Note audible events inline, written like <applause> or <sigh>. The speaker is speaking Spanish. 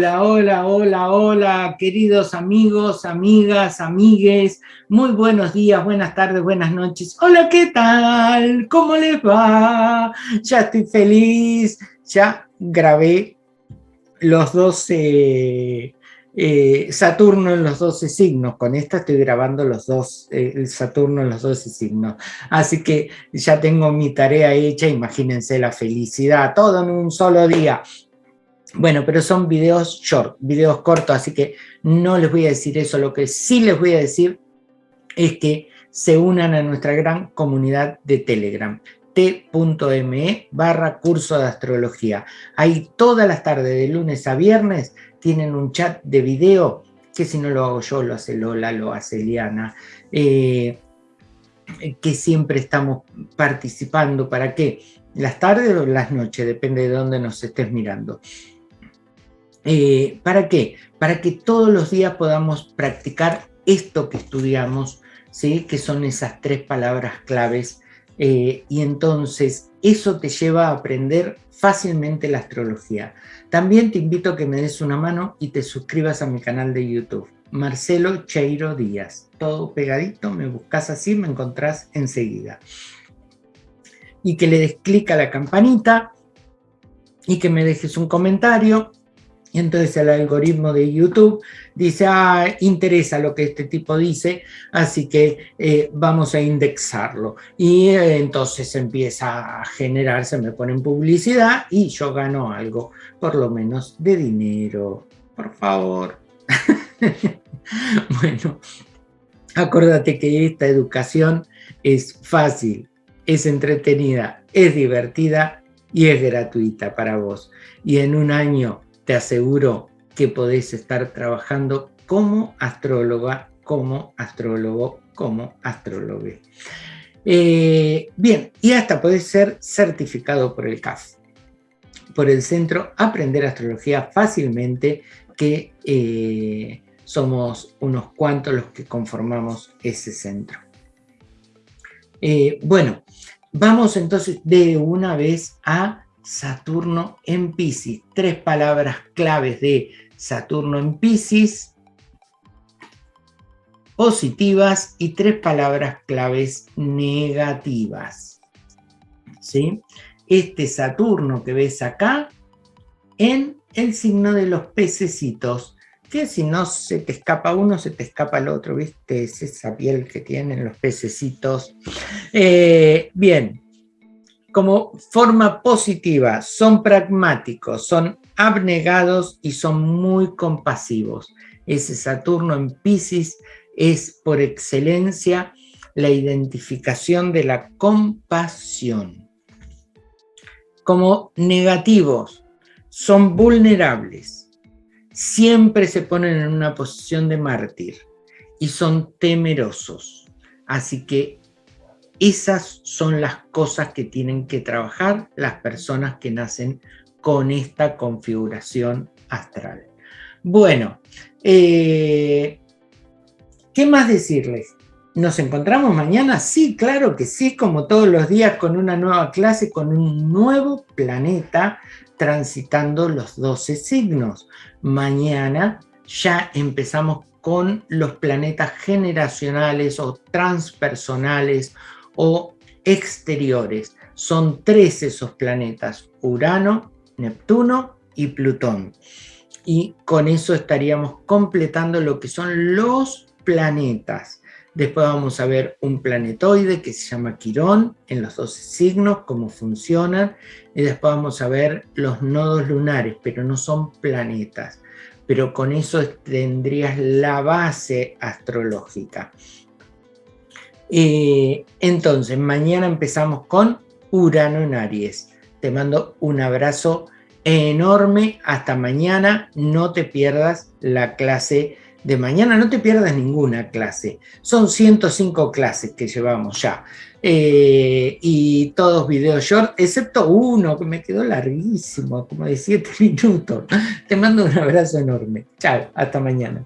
Hola, hola, hola, hola, queridos amigos, amigas, amigues, muy buenos días, buenas tardes, buenas noches. Hola, ¿qué tal? ¿Cómo les va? Ya estoy feliz, ya grabé los 12 eh, Saturno en los 12 signos, con esta estoy grabando los dos, eh, el Saturno en los 12 signos, así que ya tengo mi tarea hecha, imagínense la felicidad, todo en un solo día, bueno, pero son videos short, videos cortos, así que no les voy a decir eso. Lo que sí les voy a decir es que se unan a nuestra gran comunidad de Telegram t.me barra curso de astrología. Ahí todas las tardes, de lunes a viernes, tienen un chat de video, que si no lo hago yo, lo hace Lola, lo hace Eliana, eh, que siempre estamos participando. ¿Para qué? Las tardes o las noches, depende de dónde nos estés mirando. Eh, ¿Para qué? Para que todos los días podamos practicar esto que estudiamos, ¿sí? que son esas tres palabras claves, eh, y entonces eso te lleva a aprender fácilmente la astrología. También te invito a que me des una mano y te suscribas a mi canal de YouTube, Marcelo Cheiro Díaz. Todo pegadito, me buscas así, me encontrás enseguida. Y que le des clic a la campanita y que me dejes un comentario entonces el algoritmo de YouTube dice, ah, interesa lo que este tipo dice, así que eh, vamos a indexarlo. Y eh, entonces empieza a generarse, me ponen publicidad y yo gano algo, por lo menos de dinero. Por favor. <laughs> bueno, acuérdate que esta educación es fácil, es entretenida, es divertida y es gratuita para vos. Y en un año te aseguro que podés estar trabajando como astróloga, como astrólogo, como astrólogo. Eh, bien, y hasta podés ser certificado por el CAF, por el Centro Aprender Astrología Fácilmente, que eh, somos unos cuantos los que conformamos ese centro. Eh, bueno, vamos entonces de una vez a Saturno en Pisces. Tres palabras claves de Saturno en Pisces, positivas y tres palabras claves negativas. ¿Sí? Este Saturno que ves acá en el signo de los pececitos, que si no se te escapa uno, se te escapa el otro, ¿viste? Es esa piel que tienen los pececitos. Eh, bien, como forma positiva, son pragmáticos, son abnegados y son muy compasivos. Ese Saturno en Pisces es por excelencia la identificación de la compasión. Como negativos, son vulnerables, siempre se ponen en una posición de mártir y son temerosos. Así que esas son las cosas que tienen que trabajar las personas que nacen con esta configuración astral. Bueno, eh, ¿qué más decirles? ¿Nos encontramos mañana? Sí, claro que sí, como todos los días con una nueva clase, con un nuevo planeta transitando los 12 signos. Mañana ya empezamos con los planetas generacionales o transpersonales o exteriores. Son tres esos planetas, Urano, Neptuno y Plutón. Y con eso estaríamos completando lo que son los planetas. Después vamos a ver un planetoide que se llama Quirón, en los 12 signos, cómo funcionan. Y después vamos a ver los nodos lunares, pero no son planetas. Pero con eso tendrías la base astrológica. Eh, entonces, mañana empezamos con Urano en Aries. Te mando un abrazo enorme. Hasta mañana. No te pierdas la clase de mañana. No te pierdas ninguna clase. Son 105 clases que llevamos ya. Eh, y todos videos short, excepto uno que me quedó larguísimo, como de 7 <laughs> minutos. Te mando un abrazo enorme. Chao, hasta mañana.